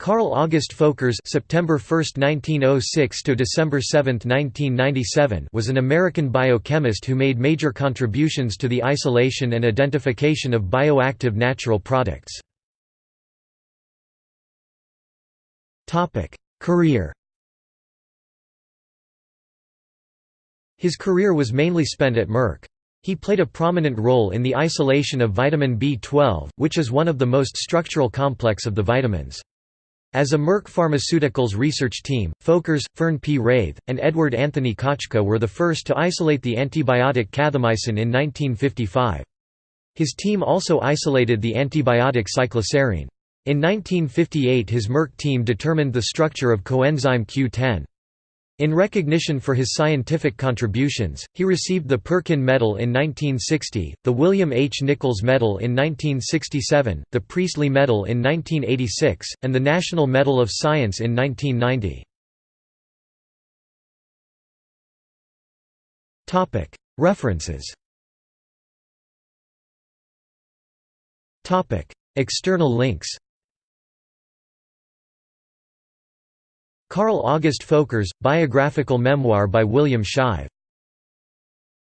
Carl August Folkers September 1, 1906 to December 7, 1997 was an American biochemist who made major contributions to the isolation and identification of bioactive natural products. Topic: Career His career was mainly spent at Merck. He played a prominent role in the isolation of vitamin B12, which is one of the most structural complex of the vitamins. As a Merck Pharmaceuticals research team, Folkers, Fern P. Rathe, and Edward Anthony Kaczka were the first to isolate the antibiotic cathomycin in 1955. His team also isolated the antibiotic cycloserine. In 1958 his Merck team determined the structure of coenzyme Q10. In recognition for his scientific contributions, he received the Perkin Medal in 1960, the William H. Nichols Medal in 1967, the Priestley Medal in 1986, and the National Medal of Science in 1990. References External links Carl August Folkers, biographical memoir by William Shive